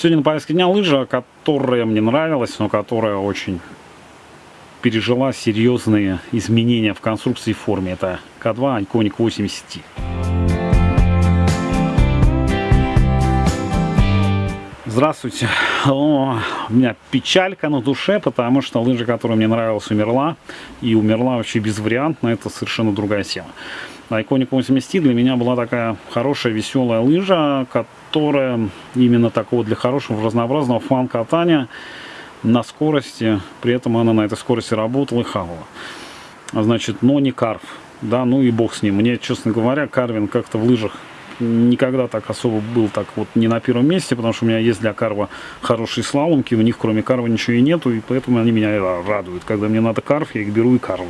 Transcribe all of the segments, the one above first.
Сегодня на повестке дня лыжа, которая мне нравилась, но которая очень пережила серьезные изменения в конструкции и форме. Это К2 Iconic 80T. Здравствуйте. О, у меня печалька на душе, потому что лыжа, которая мне нравилась, умерла. И умерла вообще безвариантно. Это совершенно другая тема. Iconic 80 для меня была такая хорошая, веселая лыжа, которая именно такого для хорошего, разнообразного фан-катания на скорости. При этом она на этой скорости работала и хавала. Значит, но не карв. Да, ну и бог с ним. Мне, честно говоря, карвин как-то в лыжах никогда так особо был так вот не на первом месте, потому что у меня есть для карва хорошие слаломки, у них кроме карва ничего и нету, и поэтому они меня радуют. Когда мне надо карв, я их беру и карву.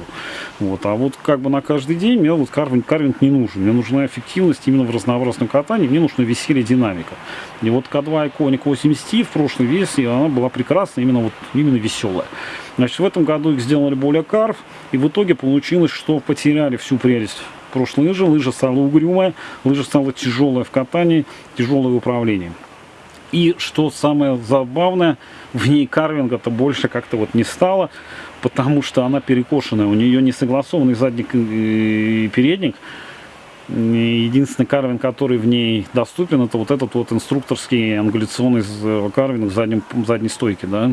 Вот. А вот как бы на каждый день мне вот карвинг, карвинг не нужен. Мне нужна эффективность именно в разнообразном катании, мне нужно веселье динамика. И вот К2 Iconic 80 в прошлой версии, она была прекрасна, именно вот именно веселая. Значит, в этом году их сделали более карв, и в итоге получилось, что потеряли всю прелесть прошлой лыжи. Лыжа стала угрюмая, лыжа стала тяжелая в катании, тяжелое управлении. И что самое забавное, в ней карвинга-то больше как-то вот не стало, потому что она перекошенная, у нее не согласованный задник и передник. Единственный карвинг, который в ней доступен, это вот этот вот инструкторский ангуляционный карвинг в заднем, задней стойке, да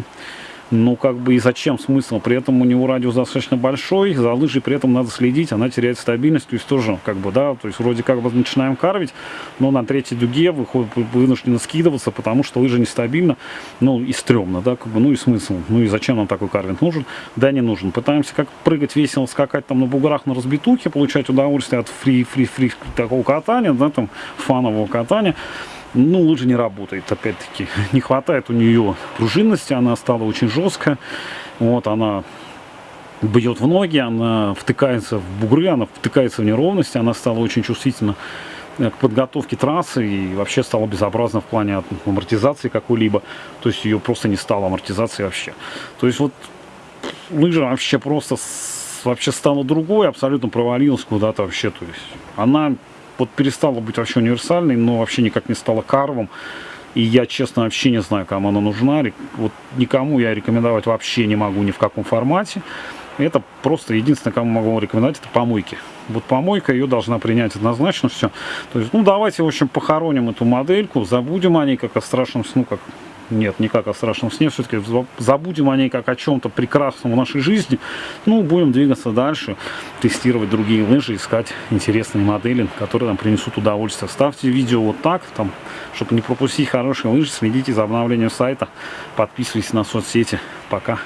ну как бы и зачем смысл? При этом у него радиус достаточно большой, за лыжей при этом надо следить, она теряет стабильность, то есть тоже как бы, да, то есть вроде как бы начинаем карвить, но на третьей дуге выходит, вынуждены скидываться, потому что лыжа нестабильна, ну и стрёмно, да, как бы, ну и смысл, ну и зачем нам такой карвинг нужен? Да, не нужен. Пытаемся как прыгать весело, скакать там на буграх, на разбитухе, получать удовольствие от фри-фри-фри такого катания, да, там фанового катания, ну, лыжа не работает, опять-таки. Не хватает у нее пружинности, она стала очень жесткая. Вот, она бьет в ноги, она втыкается в бугры, она втыкается в неровности, она стала очень чувствительна к подготовке трассы и вообще стала безобразна в плане амортизации какой-либо. То есть ее просто не стало амортизации вообще. То есть вот лыжа вообще просто вообще стала другой, абсолютно провалилась куда-то вообще. То есть она вот перестала быть вообще универсальной, но вообще никак не стала карвом. И я, честно, вообще не знаю, кому она нужна. Вот никому я рекомендовать вообще не могу ни в каком формате. Это просто единственное, кому могу рекомендовать, это помойки. Вот помойка ее должна принять однозначно все. То есть, ну, давайте, в общем, похороним эту модельку, забудем о ней как о страшном сну, как нет, не как о страшном сне, все-таки забудем о ней как о чем-то прекрасном в нашей жизни. Ну, будем двигаться дальше, тестировать другие лыжи, искать интересные модели, которые нам принесут удовольствие. Ставьте видео вот так, там, чтобы не пропустить хорошие лыжи, следите за обновлением сайта, подписывайтесь на соцсети. Пока.